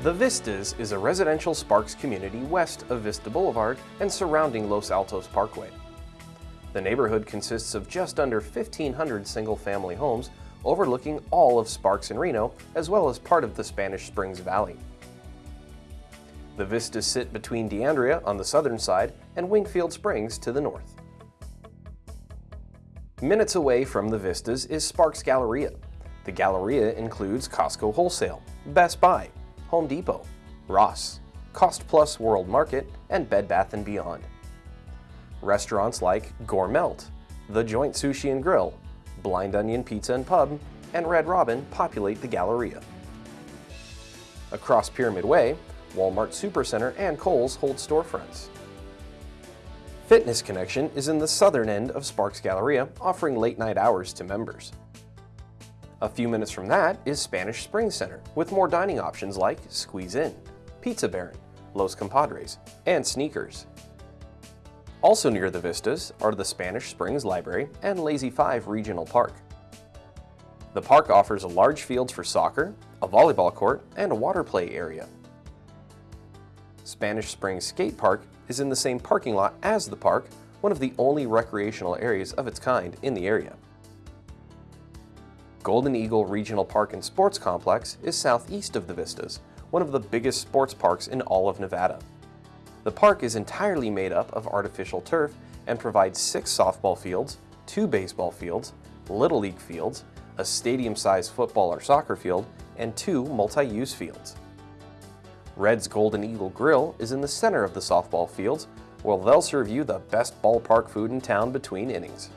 The Vistas is a residential Sparks community west of Vista Boulevard and surrounding Los Altos Parkway. The neighborhood consists of just under 1,500 single-family homes overlooking all of Sparks and Reno, as well as part of the Spanish Springs Valley. The vistas sit between D'Andrea on the southern side and Wingfield Springs to the north. Minutes away from the vistas is Sparks Galleria. The Galleria includes Costco Wholesale, Best Buy, Home Depot, Ross, Cost Plus World Market, and Bed Bath & Beyond. Restaurants like Gourmelt, The Joint Sushi and Grill, Blind Onion Pizza and Pub, and Red Robin populate the Galleria. Across Pyramid Way, Walmart Supercenter and Kohl's hold storefronts. Fitness Connection is in the southern end of Sparks Galleria, offering late-night hours to members. A few minutes from that is Spanish Springs Center, with more dining options like Squeeze In, Pizza Baron, Los Compadres, and Sneakers. Also near the vistas are the Spanish Springs Library and Lazy 5 Regional Park. The park offers a large fields for soccer, a volleyball court, and a water play area. Spanish Springs Skate Park is in the same parking lot as the park, one of the only recreational areas of its kind in the area. Golden Eagle Regional Park and Sports Complex is southeast of the Vistas, one of the biggest sports parks in all of Nevada. The park is entirely made up of artificial turf and provides six softball fields, two baseball fields, Little League fields, a stadium-sized football or soccer field, and two multi-use fields. Red's Golden Eagle Grill is in the center of the softball fields, where they'll serve you the best ballpark food in town between innings.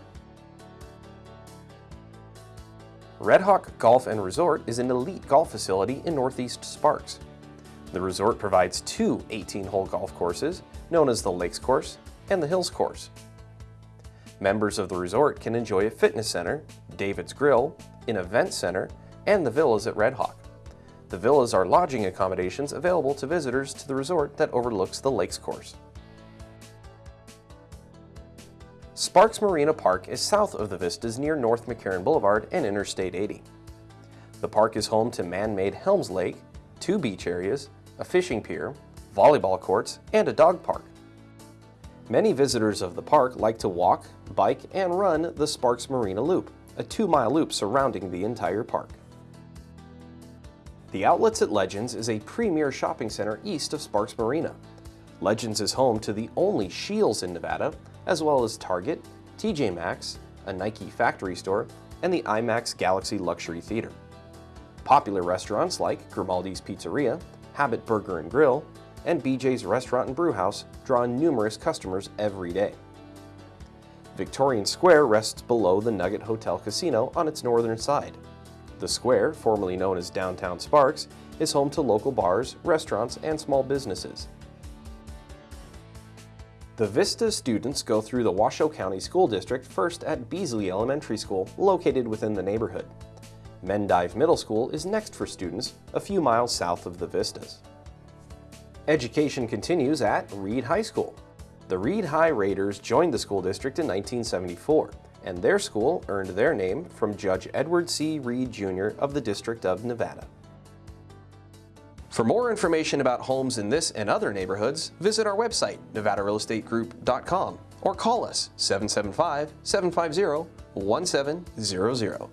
Red Hawk Golf and Resort is an elite golf facility in Northeast Sparks. The resort provides two 18-hole golf courses, known as the Lakes Course and the Hills Course. Members of the resort can enjoy a fitness center, David's Grill, an event center, and the villas at Red Hawk. The villas are lodging accommodations available to visitors to the resort that overlooks the Lakes Course. Sparks Marina Park is south of the Vistas near North McCarran Boulevard and Interstate 80. The park is home to man-made Helms Lake, two beach areas, a fishing pier, volleyball courts, and a dog park. Many visitors of the park like to walk, bike, and run the Sparks Marina Loop, a two-mile loop surrounding the entire park. The Outlets at Legends is a premier shopping center east of Sparks Marina. Legends is home to the only Scheels in Nevada, as well as Target, TJ Maxx, a Nike factory store, and the IMAX Galaxy Luxury Theater. Popular restaurants like Grimaldi's Pizzeria, Habit Burger and Grill, and BJ's Restaurant and Brewhouse draw numerous customers every day. Victorian Square rests below the Nugget Hotel Casino on its northern side. The square, formerly known as Downtown Sparks, is home to local bars, restaurants, and small businesses. The Vista students go through the Washoe County School District first at Beasley Elementary School, located within the neighborhood. Mendive Middle School is next for students, a few miles south of the Vistas. Education continues at Reed High School. The Reed High Raiders joined the school district in 1974, and their school earned their name from Judge Edward C. Reed Jr. of the District of Nevada. For more information about homes in this and other neighborhoods, visit our website, nevadarealestategroup.com, or call us 775-750-1700.